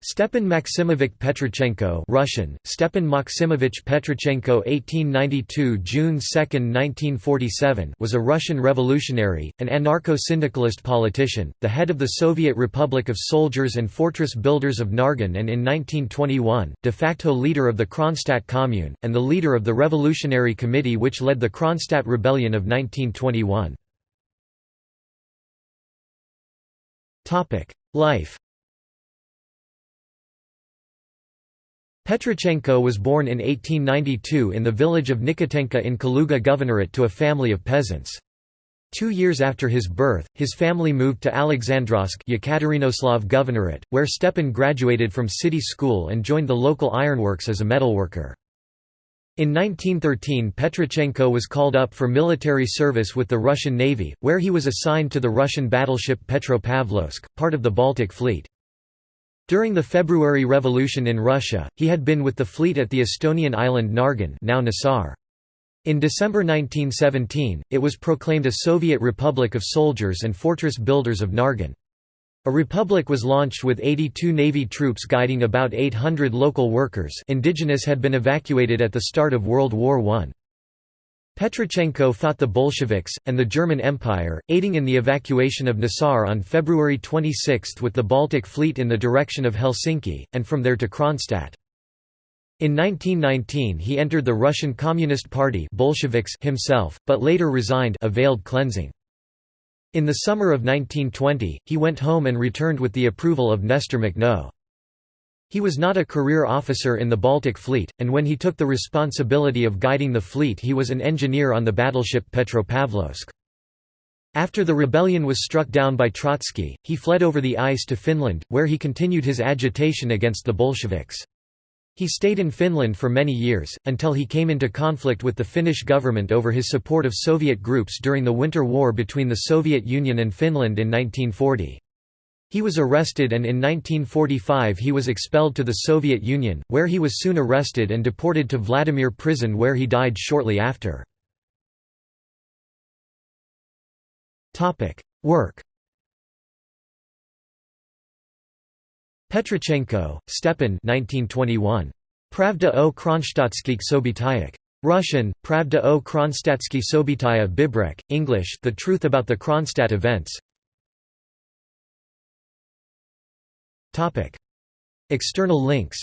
Stepan Maximovich Petrichenko Russian, Stepan Maximovich Petrichenko 1892 June 2, 1947 was a Russian revolutionary, an anarcho-syndicalist politician, the head of the Soviet Republic of Soldiers and Fortress Builders of Nargen and in 1921, de facto leader of the Kronstadt Commune, and the leader of the Revolutionary Committee which led the Kronstadt Rebellion of 1921. Life Petrichenko was born in 1892 in the village of Nikotenka in Kaluga Governorate to a family of peasants. Two years after his birth, his family moved to Alexandrovsk Yekaterinoslav Governorate, where Stepan graduated from city school and joined the local ironworks as a metalworker. In 1913 Petrichenko was called up for military service with the Russian Navy, where he was assigned to the Russian battleship Petropavlovsk, part of the Baltic Fleet. During the February Revolution in Russia, he had been with the fleet at the Estonian island Nargen now Naissaar. In December 1917, it was proclaimed a Soviet Republic of Soldiers and Fortress Builders of Nargen. A republic was launched with 82 Navy troops guiding about 800 local workers indigenous had been evacuated at the start of World War I. Petrichenko fought the Bolsheviks, and the German Empire, aiding in the evacuation of Naissaar on February 26 with the Baltic Fleet in the direction of Helsinki, and from there to Kronstadt. In 1919 he entered the Russian Communist Party Bolsheviks himself, but later resigned a veiled cleansing. In the summer of 1920, he went home and returned with the approval of Nestor Makhno. He was not a career officer in the Baltic Fleet, and when he took the responsibility of guiding the fleet he was an engineer on the battleship Petropavlovsk. After the rebellion was struck down by Trotsky, he fled over the ice to Finland, where he continued his agitation against the Bolsheviks. He stayed in Finland for many years, until he came into conflict with the Finnish government over his support of Soviet groups during the Winter War between the Soviet Union and Finland in 1940. He was arrested and in 1945 he was expelled to the Soviet Union, where he was soon arrested and deported to Vladimir prison where he died shortly after. Work Petrichenko, Stepan 1921. Pravda o Kronstadtskich Sobitayak. Russian, Pravda o Kronstatsky Sobitaya Bibrek, English The Truth About the Kronstadt Events, External links.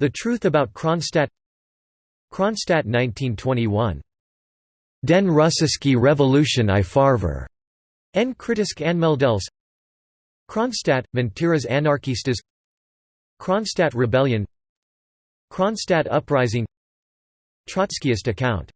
The Truth About Kronstadt. Kronstadt 1921. Den Russiski Revolution i Farver. En kritisk anmeldels Kronstadt, Mentiras anarchistas. Kronstadt Rebellion. Kronstadt Uprising. Trotskyist account